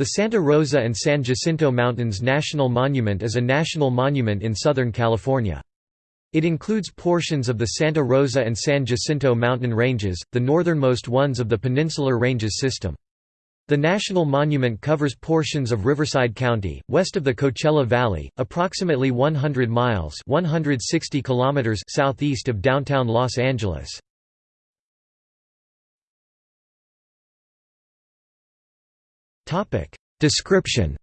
The Santa Rosa and San Jacinto Mountains National Monument is a national monument in Southern California. It includes portions of the Santa Rosa and San Jacinto mountain ranges, the northernmost ones of the Peninsular Ranges system. The national monument covers portions of Riverside County, west of the Coachella Valley, approximately 100 miles 160 kilometers southeast of downtown Los Angeles. Description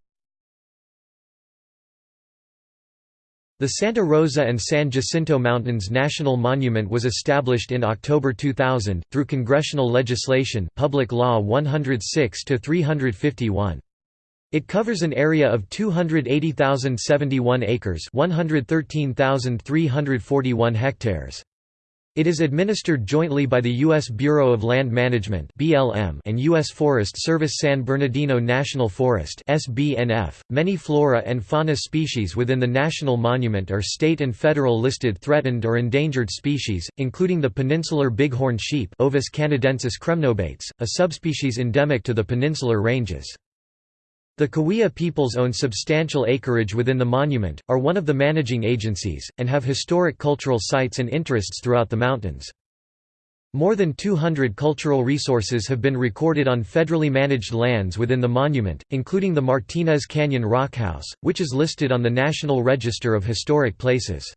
The Santa Rosa and San Jacinto Mountains National Monument was established in October 2000, through congressional legislation Public Law 106-351. It covers an area of 280,071 acres 113,341 hectares. It is administered jointly by the U.S. Bureau of Land Management and U.S. Forest Service San Bernardino National Forest .Many flora and fauna species within the national monument are state and federal listed threatened or endangered species, including the peninsular bighorn sheep Ovis canadensis a subspecies endemic to the peninsular ranges. The Cahuilla peoples own substantial acreage within the monument, are one of the managing agencies, and have historic cultural sites and interests throughout the mountains. More than 200 cultural resources have been recorded on federally managed lands within the monument, including the Martinez Canyon Rockhouse, which is listed on the National Register of Historic Places.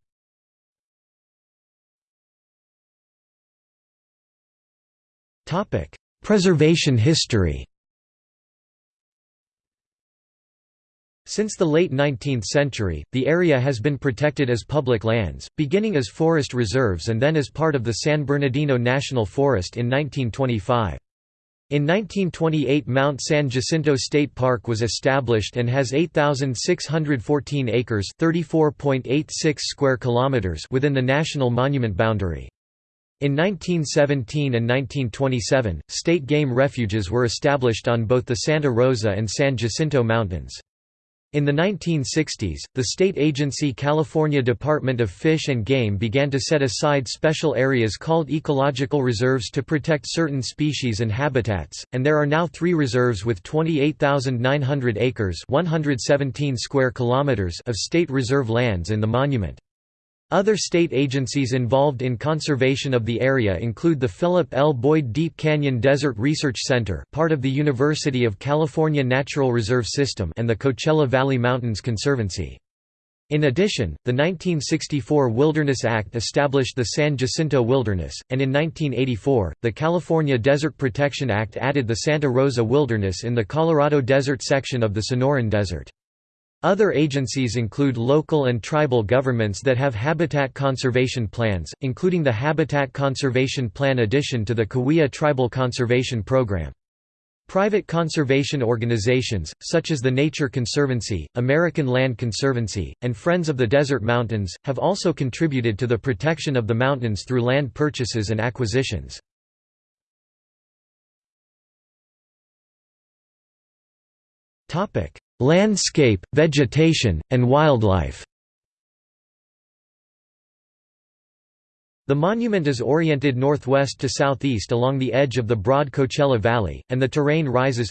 Preservation history Since the late 19th century, the area has been protected as public lands, beginning as forest reserves and then as part of the San Bernardino National Forest in 1925. In 1928 Mount San Jacinto State Park was established and has 8,614 acres 34.86 square kilometers within the national monument boundary. In 1917 and 1927, state game refuges were established on both the Santa Rosa and San Jacinto Mountains. In the 1960s, the state agency California Department of Fish and Game began to set aside special areas called ecological reserves to protect certain species and habitats, and there are now three reserves with 28,900 acres 117 square kilometers of state reserve lands in the monument. Other state agencies involved in conservation of the area include the Philip L. Boyd Deep Canyon Desert Research Center part of the University of California Natural Reserve System and the Coachella Valley Mountains Conservancy. In addition, the 1964 Wilderness Act established the San Jacinto Wilderness, and in 1984, the California Desert Protection Act added the Santa Rosa Wilderness in the Colorado Desert section of the Sonoran Desert. Other agencies include local and tribal governments that have habitat conservation plans, including the Habitat Conservation Plan addition to the Cahuilla Tribal Conservation Program. Private conservation organizations, such as the Nature Conservancy, American Land Conservancy, and Friends of the Desert Mountains, have also contributed to the protection of the mountains through land purchases and acquisitions. Landscape, vegetation, and wildlife The monument is oriented northwest to southeast along the edge of the broad Coachella Valley, and the terrain rises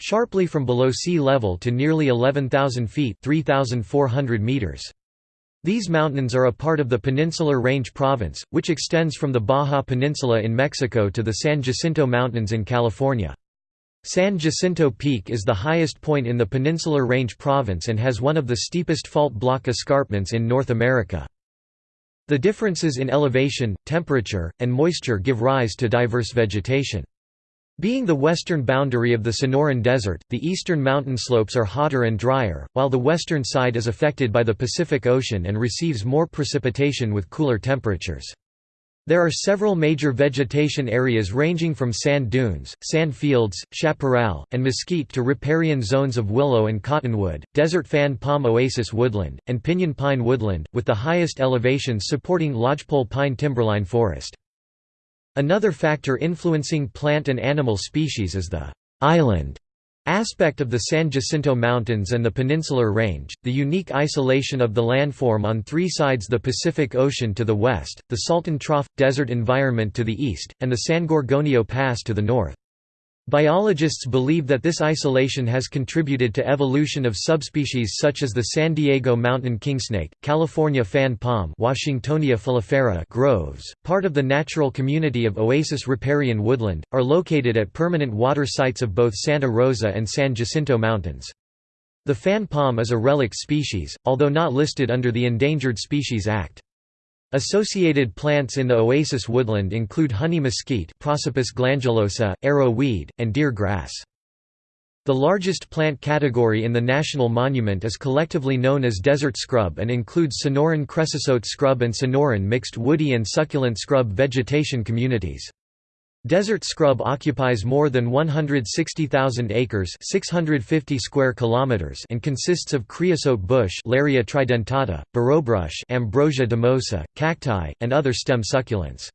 sharply from below sea level to nearly 11,000 feet 3,400 meters. These mountains are a part of the Peninsular Range Province, which extends from the Baja Peninsula in Mexico to the San Jacinto Mountains in California. San Jacinto Peak is the highest point in the Peninsular Range province and has one of the steepest fault block escarpments in North America. The differences in elevation, temperature, and moisture give rise to diverse vegetation. Being the western boundary of the Sonoran Desert, the eastern mountain slopes are hotter and drier, while the western side is affected by the Pacific Ocean and receives more precipitation with cooler temperatures. There are several major vegetation areas ranging from sand dunes, sand fields, chaparral, and mesquite to riparian zones of willow and cottonwood, desert fan palm oasis woodland, and pinyon pine woodland, with the highest elevations supporting lodgepole pine timberline forest. Another factor influencing plant and animal species is the island Aspect of the San Jacinto Mountains and the Peninsular Range, the unique isolation of the landform on three sides the Pacific Ocean to the west, the Salton Trough – desert environment to the east, and the San Gorgonio Pass to the north. Biologists believe that this isolation has contributed to evolution of subspecies such as the San Diego mountain kingsnake, California fan palm Washingtonia filifera groves, part of the natural community of oasis riparian woodland, are located at permanent water sites of both Santa Rosa and San Jacinto Mountains. The fan palm is a relic species, although not listed under the Endangered Species Act. Associated plants in the oasis woodland include honey mesquite Prosopis glandulosa, arrow weed, and deer grass. The largest plant category in the national monument is collectively known as desert scrub and includes Sonoran creosote scrub and Sonoran mixed woody and succulent scrub vegetation communities. Desert scrub occupies more than 160,000 acres 650 square kilometers and consists of creosote bush Larrea tridentata, burrobrush Ambrosia dumosa, cacti, and other stem succulents.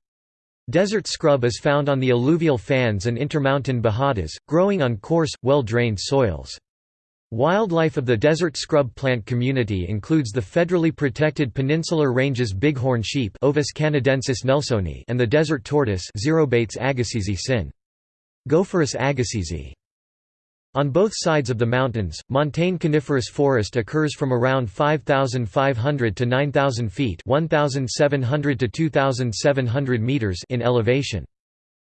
Desert scrub is found on the alluvial fans and intermountain bajadas, growing on coarse, well-drained soils. Wildlife of the desert scrub plant community includes the federally protected peninsular ranges bighorn sheep Ovis canadensis nelsoni and the desert tortoise Xerobates sin. Gopherus agassizi. On both sides of the mountains, montane coniferous forest occurs from around 5,500 to 9,000 feet 1,700 to 2,700 meters in elevation.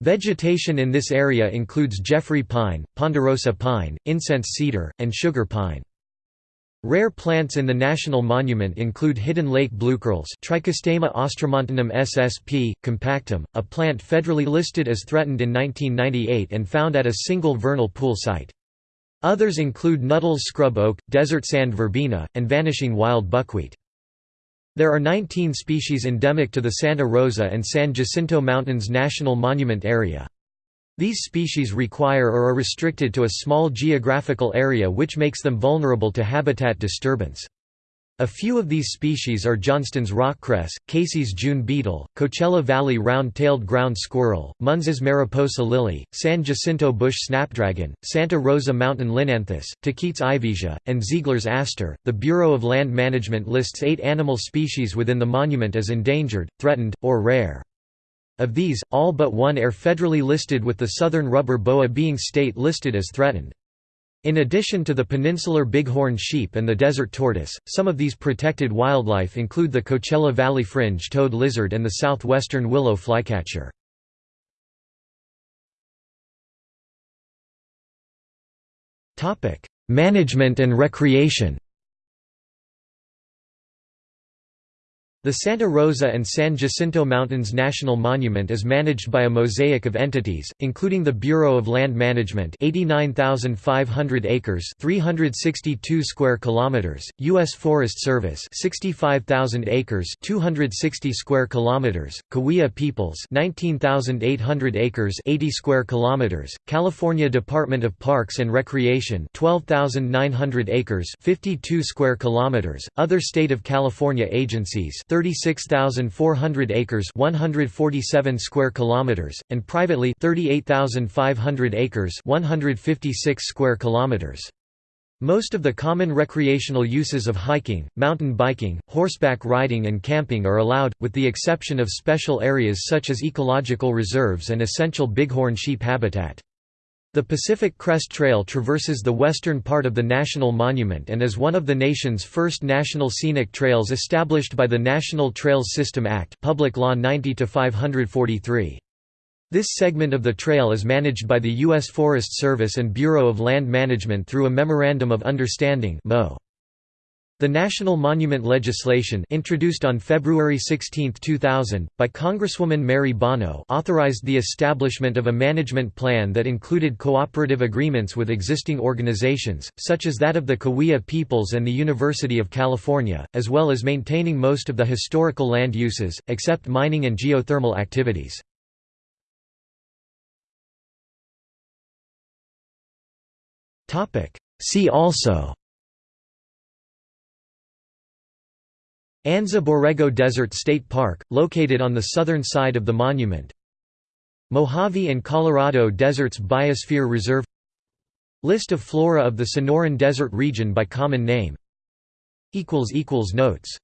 Vegetation in this area includes Jeffrey pine, ponderosa pine, incense cedar, and sugar pine. Rare plants in the national monument include hidden lake bluecurls Trichostema austromontanum ssp. compactum, a plant federally listed as threatened in 1998 and found at a single vernal pool site. Others include Nuttall's scrub oak, desert sand verbena, and vanishing wild buckwheat. There are 19 species endemic to the Santa Rosa and San Jacinto Mountains National Monument Area. These species require or are restricted to a small geographical area which makes them vulnerable to habitat disturbance. A few of these species are Johnston's rockcress, Casey's June beetle, Coachella Valley round-tailed ground squirrel, Munz's mariposa lily, San Jacinto bush snapdragon, Santa Rosa mountain linanthus, Tahquitz ivesia, and Ziegler's aster. The Bureau of Land Management lists eight animal species within the monument as endangered, threatened, or rare. Of these, all but one are federally listed with the southern rubber boa being state listed as threatened. In addition to the peninsular bighorn sheep and the desert tortoise, some of these protected wildlife include the Coachella Valley fringe-toed lizard and the southwestern willow flycatcher. Management and recreation The Santa Rosa and San Jacinto Mountains National Monument is managed by a mosaic of entities, including the Bureau of Land Management 89,500 acres 362 square kilometers, U.S. Forest Service 65,000 acres 260 square kilometers, Cahuilla Peoples 19,800 acres 80 square kilometers, California Department of Parks and Recreation 12,900 acres 52 square kilometers, other state of California agencies 36,400 acres 147 square kilometers, and privately 38,500 acres 156 square kilometers. Most of the common recreational uses of hiking, mountain biking, horseback riding and camping are allowed, with the exception of special areas such as ecological reserves and essential bighorn sheep habitat. The Pacific Crest Trail traverses the western part of the National Monument and is one of the nation's first national scenic trails established by the National Trails System Act Public Law 90-543. This segment of the trail is managed by the U.S. Forest Service and Bureau of Land Management through a Memorandum of Understanding MO. The National Monument legislation introduced on February 16, 2000, by Congresswoman Mary Bono authorized the establishment of a management plan that included cooperative agreements with existing organizations, such as that of the Cahuilla Peoples and the University of California, as well as maintaining most of the historical land uses, except mining and geothermal activities. See also Anza Borrego Desert State Park, located on the southern side of the monument. Mojave and Colorado Deserts Biosphere Reserve. List of flora of the Sonoran Desert region by common name. Notes